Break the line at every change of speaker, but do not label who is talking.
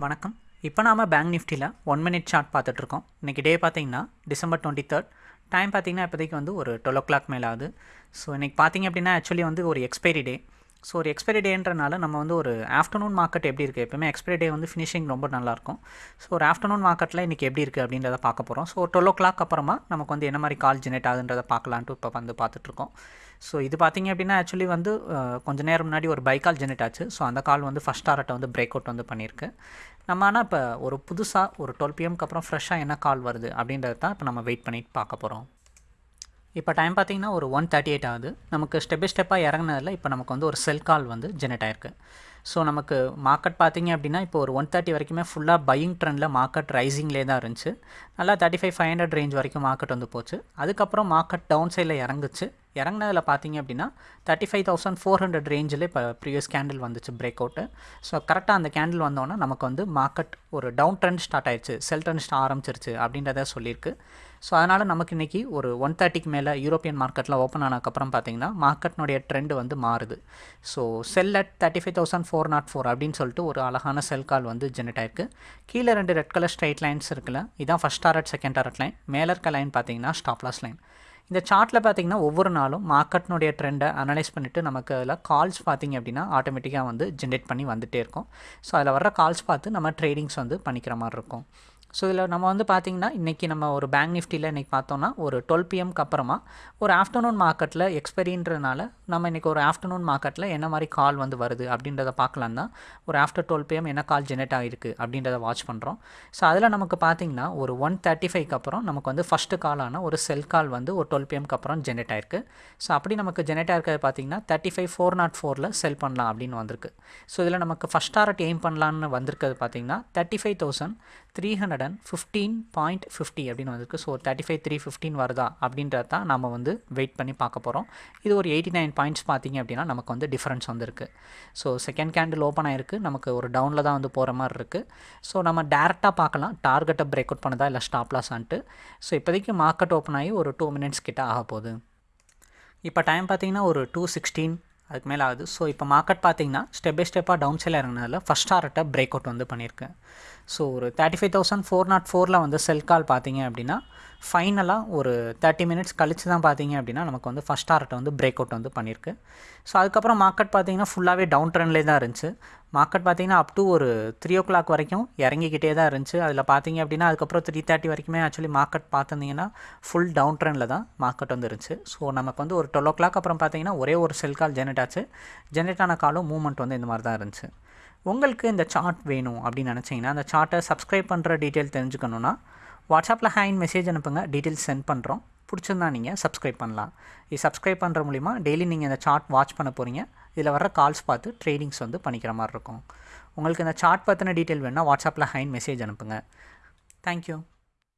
வணக்கம். இப்போ நாம் பேங்க் நிஃப்டியில் ஒன் மினிட் சார்ட் பார்த்துட்ருக்கோம் இன்றைக்கி டே பார்த்தீங்கன்னா டிசம்பர் டுவெண்ட்டி தேர்ட் டைம் பார்த்தீங்கன்னா இப்போதைக்கு வந்து ஒரு டுவெல் ஓ கிளாக் மேலே ஆகுது ஸோ இன்றைக்கி பார்த்தீங்க அப்படின்னா ஆக்சுவலி வந்து ஒரு எக்ஸ்பைரி டே ஸோ ஒரு எக்ஸ்பைரி டேன்றனால நம்ம வந்து ஒரு ஆஃப்டர்நூன் மார்க்கெட் எப்படி இருக்குது எப்பவுமே எக்ஸ்பைரி டே வந்து ஃபினிஷிங் ரொம்ப நல்லாயிருக்கும் ஸோ ஒரு ஆஃப்டர்நூன் மார்க்கெட்டில் இன்றைக்கி எப்படி இருக்குது அப்படின்றத பார்க்க போகிறோம் ஸோ டுவெல் ஓ கிளாக் அப்புறமா நமக்கு வந்து என்ன மாதிரி கால் ஜெனரேட் ஆகுன்றதை பார்க்கலான்ட்டு இப்போ வந்து பார்த்துட்ருக்கோம். ஸோ இது பார்த்திங்க அப்படின்னா ஆக்சுவலி வந்து கொஞ்ச நேரம் முன்னாடி ஒரு பை கால் ஜெனரேட் ஆச்சு. ஸோ அந்த கால் வந்து ஃபஸ்ட் டாரட்டை வந்து பிரேக் அவுட் வந்து பண்ணியிருக்கு நம்ம ஆனால் இப்போ ஒரு புதுசாக ஒரு டுவெல் பிஎம்க்கு அப்புறம் ஃப்ரெஷ்ஷாக என்ன கால் வருது அப்படின்றத தான் இப்போ நம்ம வெயிட் பண்ணிட்டு பார்க்க போகிறோம் இப்போ டைம் பார்த்தீங்கன்னா ஒரு ஒன் தேர்ட்டி எயிட் ஆகுது. நமக்கு ஸ்டெப் பை ஸ்டெப்பாக இறங்குனதில் இப்போ நமக்கு வந்து ஒரு செல் கால் வந்து ஜெனரேட் ஆயிருக்கு. ஸோ நமக்கு மார்க்கெட் பார்த்தீங்க அப்படின்னா இப்போ ஒரு ஒன் தேர்ட்டி வரைக்குமே ஃபுல்லாக பையிங் ட்ரெண்டில் மார்க்கெட் ரைசிங்லேயே தான் இருந்துச்சு. நல்லா thirty five five hundred range வரைக்கும் மார்க்கெட் வந்து போச்சு. அதுக்கப்புறம் மார்க்கெட் டவுன் சைடில் இறங்குச்சு. இறங்குனதில் பார்த்தீங்க அப்படின்னா thirty five thousand four hundred ரேஞ்சில் இப்போ ப்ரீவியஸ் கேண்டில் வந்துச்சு பிரேக் அவுட்டு ஸோ கரெக்டாக அந்த கேண்டில் வந்தோன்னா நமக்கு வந்து மார்க்கெட் ஒரு டவுன் ட்ரெண்ட் ஸ்டார்ட் ஆயிடுச்சு செல் ட்ரெண்ட் ஸ்டார்ட் ஆரம்பிச்சிருச்சு அப்படின்றத சொல்லியிருக்கு. ஸோ அதனால் நமக்கு இன்றைக்கி ஒரு ஒன் தேர்ட்டிக்கு மேலே யூரோப்பியன் மார்க்கெட்டில் ஓப்பன் ஆனதுக்கப்புறம் பார்த்தீங்கன்னா மார்க்கெட்னுடைய ட்ரெண்டு வந்து மாறுது. So sell at thirty five thousand four four nought four அப்படின்னு சொல்லிட்டு ஒரு அழகான செல் கால் வந்து ஜெனரேட் ஆயிருக்கு. கீழே ரெண்டு ரெட் கலர் ஸ்ட்ரைட் லைன்ஸ் இருக்குல்ல இதான் first target second target line மேலே இருக்க லைன் பார்த்தீங்கன்னா ஸ்டாப்லாஸ் லைன் இந்த சார்ட்டில் பார்த்தீங்கன்னா ஒவ்வொரு நாளும் மார்க்கெட்னுடைய ட்ரெண்டை அனலைஸ் பண்ணிவிட்டு நமக்கு அதில் கால்ஸ் பார்த்தீங்க அப்படின்னா ஆட்டோமேட்டிக்காக வந்து ஜென்ரேட் பண்ணி வந்துகிட்டே இருக்கும். ஸோ அதில் வர்ற கால்ஸ் பார்த்து நம்ம ட்ரேடிங்ஸ் வந்து பண்ணிக்கிற மாதிரி இருக்கும். ஸோ இதில் நம்ம வந்து பார்த்திங்கன்னா இன்றைக்கி நம்ம ஒரு பேங்க் நிஃப்டியில் இன்றைக்கி பார்த்தோன்னா ஒரு டுவெல் பிஎம்க்கு அப்புறமா ஒரு ஆஃப்டர்நூன் மார்க்கெட்டில் எக்ஸ்பெரின்றதுனால நம்ம இன்றைக்கி ஒரு ஆஃப்டர்நூன் மார்க்கெட்டில் என்ன மாதிரி கால் வந்து வருது அப்படின்றத பார்க்கலாம் தான். ஒரு ஆஃப்டர் டுவெல் பிஎம் என்ன கால் ஜெனரேட் ஆகிருக்கு அப்படின்றத வாட்ச் பண்ணுறோம் ஸோ அதில் நமக்கு பார்த்திங்கன்னா ஒரு ஒன் தேர்ட்டி ஃபைவ்க்கு அப்புறம் நமக்கு வந்து ஃபஸ்ட்டு காலான ஒரு செல் கால் வந்து ஒரு டுவெல் பிஎம்க்கு அப்புறம் ஜெனரேட் ஆயிருக்கு. ஸோ அப்படி நமக்கு ஜெனரேட் ஆயிருக்கிறது பார்த்திங்கன்னா தேர்ட்டி ஃபைவ் ஃபோர் நாட் ஃபோரில் செல் பண்ணலாம் அப்படின்னு வந்திருக்கு. ஸோ இதில் நமக்கு ஃபஸ்ட் டாரட் எய்ம் பண்ணலான்னு வந்திருக்கிறது பார்த்திங்கன்னா thirty five thousand three hundred and fifteen point fifty அப்படின்னு வந்திருக்கு. So thirty five three fifteen வருதா அப்படின்றத தான் நம்ம வந்து வெயிட் பண்ணி பார்க்க போகிறோம் இது ஒரு எயிட்டி நைன் பாயிண்ட்ஸ் பார்த்தீங்க அப்படின்னா நமக்கு வந்து டிஃப்ரென்ஸ் வந்திருக்கு. ஸோ செகண்ட் கேண்டில் ஓப்பன் ஆகிருக்கு நமக்கு ஒரு டவுனில் தான் வந்து போகிற மாதிரி இருக்குது ஸோ நம்ம டேரெக்டாக பார்க்கலாம். டார்கெட்டை பிரேக் அவுட் பண்ணதா இல்லை ஸ்டாப் லாஸான்ட்டு ஸோ இப்போதைக்கு மார்க்கெட் ஓப்பன் ஆகி ஒரு டூ மினிட்ஸ் கிட்ட ஆக போகுது. இப்போ டைம் பார்த்தீங்கன்னா ஒரு டூ சிக்ஸ்டீன் அதுக்கு மேலே ஆகுது. ஸோ இப்போ மார்க்கெட் பார்த்தீங்கன்னா ஸ்டெப் பை ஸ்டெப்பாக டவுன் சைடில் இறங்கினதில் ஃபஸ்ட் டாரட்டை பிரேக் அவுட் வந்து பண்ணியிருக்கேன் ஸோ ஒரு thirty five thousand four nought ஃபோரில் வந்து செல் கால் பார்த்தீங்க அப்படின்னா ஃபைனலாக ஒரு தேர்ட்டி மினிட்ஸ் கழிச்சு தான் பார்த்தீங்க அப்படின்னா நமக்கு வந்து ஃபஸ்ட் டாரட்டை வந்து பிரேக் அவுட் வந்து பண்ணியிருக்கு. ஸோ அதுக்கப்புறம் மார்க்கெட் பார்த்தீங்கன்னா ஃபுல்லாகவே டவுன் ட்ரெண்ட்லேயே தான் இருந்துச்சு. மார்க்கெட் பார்த்தீங்கன்னா அப் டு ஒரு த்ரீ ஓ கிளாக் வரைக்கும் இறங்கிக்கிட்டே தான் இருந்துச்சு. அதில் பார்த்தீங்க அப்படின்னா அதுக்கப்புறம் த்ரீ தேர்ட்டி வரைக்குமே ஆக்சுவலி மார்க்கெட் பார்த்துருந்தீங்கன்னா ஃபுல் டவுன் ட்ரெண்டில் தான் மார்க்கெட் வந்து இருந்துச்சு. ஸோ நமக்கு வந்து ஒரு டுவெல் ஓ கிளாக் அப்புறம் பார்த்தீங்கன்னா ஒரே ஒரு செல் கால் ஜெனரேட் ஆச்சு. ஜென்ரேட் ஆன காலும் மூவ்மெண்ட் வந்து இந்த மாதிரி தான் இருந்துச்சு. உங்களுக்கு இந்த சார்ட் வேணும் அப்படின்னு நினச்சிங்கன்னா அந்த சார்ட்டை சப்ஸ்கிரைப் பண்ணுற டீட்டெயில் தெரிஞ்சுக்கணுன்னா வாட்ஸ்அப்பில் ஹேண்ட் மெசேஜ் அனுப்புங்க. டீட்டெயில்ஸ் சென்ட் பண்ணுறோம். பிடிச்சிருந்தா நீங்கள் சப்ஸ்கிரைப் பண்ணலாம். இது சப்ஸ்கிரைப் பண்ணுற மூலிமா டெய்லி நீங்கள் இந்த சார்ட் வாட்ச் பண்ண போகிறீங்க இதில் வர கால்ஸ் பார்த்து ட்ரேடிங்ஸ் வந்து பண்ணிக்கிற மாதிரி இருக்கும். உங்களுக்கு இந்த சார்ட் பற்றின டீட்டெயில் வேணால் வாட்ஸ்அப்பில் ஹைன் மெசேஜ் அனுப்புங்க. தேங்க்யூ.